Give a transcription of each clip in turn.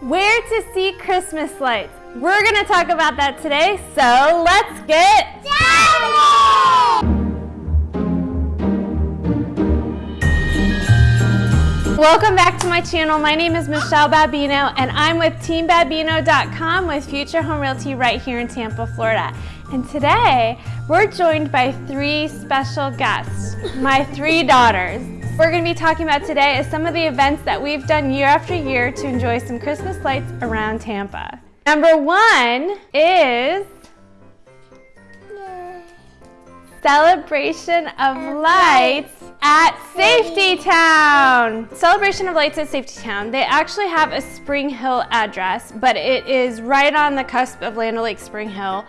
Where to see Christmas lights? We're gonna talk about that today, so let's get Welcome back to my channel. My name is Michelle Babino and I'm with TeamBabino.com with Future Home Realty right here in Tampa, Florida. And today we're joined by three special guests, my three daughters. We're going to be talking about today is some of the events that we've done year after year to enjoy some Christmas lights around Tampa. Number one is Celebration of Lights at Safety Town. Celebration of Lights at Safety Town. They actually have a Spring Hill address, but it is right on the cusp of Land O'Lakes Spring Hill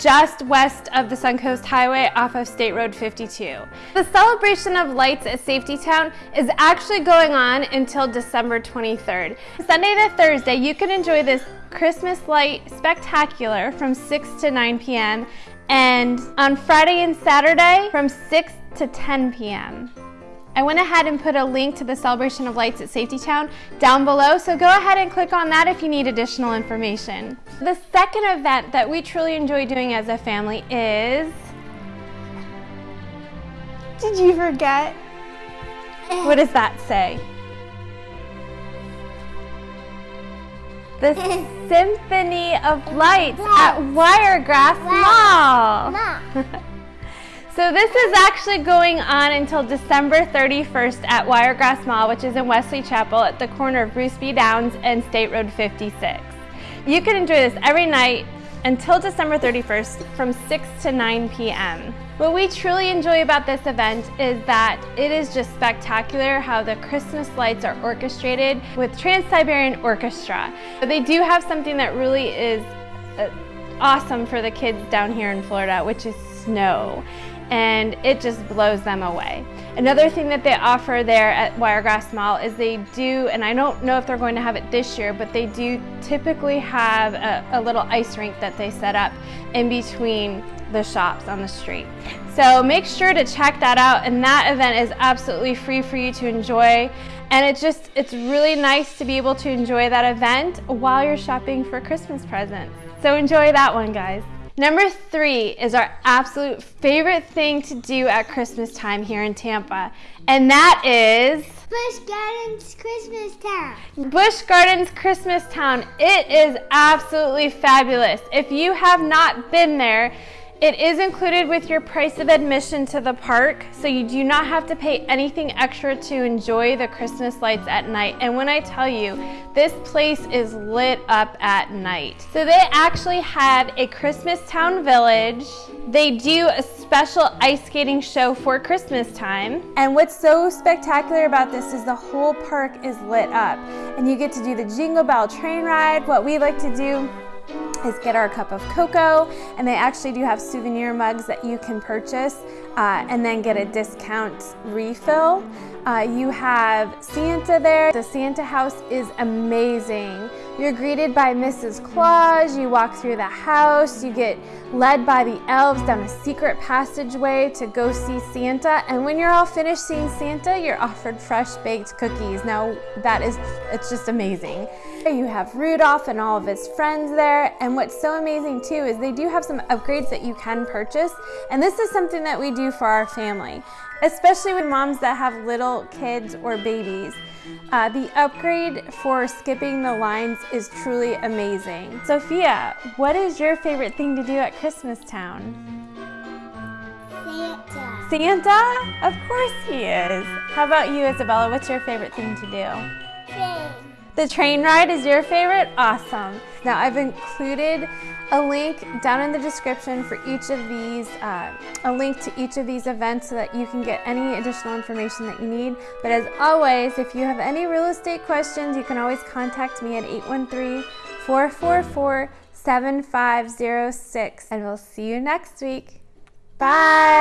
just west of the Suncoast Highway off of State Road 52. The celebration of lights at Safety Town is actually going on until December 23rd. Sunday to Thursday, you can enjoy this Christmas light spectacular from 6 to 9 p.m. and on Friday and Saturday from 6 to 10 p.m. I went ahead and put a link to the Celebration of Lights at Safety Town down below, so go ahead and click on that if you need additional information. The second event that we truly enjoy doing as a family is... Did you forget? Eh. What does that say? The eh. Symphony of Lights at Wiregrass Mall. So this is actually going on until December 31st at Wiregrass Mall, which is in Wesley Chapel at the corner of Bruce B. Downs and State Road 56. You can enjoy this every night until December 31st from 6 to 9 p.m. What we truly enjoy about this event is that it is just spectacular how the Christmas lights are orchestrated with Trans-Siberian Orchestra. But they do have something that really is uh, awesome for the kids down here in Florida, which is snow and it just blows them away. Another thing that they offer there at Wiregrass Mall is they do, and I don't know if they're going to have it this year, but they do typically have a, a little ice rink that they set up in between the shops on the street. So make sure to check that out and that event is absolutely free for you to enjoy and it's just, it's really nice to be able to enjoy that event while you're shopping for Christmas presents. So enjoy that one guys. Number three is our absolute favorite thing to do at Christmas time here in Tampa, and that is Busch Gardens Christmas Town. Busch Gardens Christmas Town. It is absolutely fabulous. If you have not been there, it is included with your price of admission to the park, so you do not have to pay anything extra to enjoy the Christmas lights at night. And when I tell you, this place is lit up at night. So they actually have a Christmas Town Village. They do a special ice skating show for Christmas time. And what's so spectacular about this is the whole park is lit up. And you get to do the Jingle Bell train ride. What we like to do is get our cup of cocoa and they actually do have souvenir mugs that you can purchase uh, and then get a discount refill. Uh, you have Santa there. The Santa house is amazing. You're greeted by Mrs. Claus, you walk through the house, you get led by the elves down a secret passageway to go see Santa, and when you're all finished seeing Santa, you're offered fresh baked cookies. Now that is, it's just amazing. You have Rudolph and all of his friends there, and what's so amazing too is they do have some upgrades that you can purchase, and this is something that we do for our family, especially with moms that have little kids or babies. Uh, the upgrade for skipping the lines is truly amazing. Sophia, what is your favorite thing to do at Christmas Town? Santa. Santa? Of course he is. How about you, Isabella? What's your favorite thing to do? Train. The train ride is your favorite? Awesome. Now I've included a link down in the description for each of these, uh, a link to each of these events so that you can get any additional information that you need. But as always, if you have any real estate questions, you can always contact me at 813-444-7506 and we'll see you next week. Bye.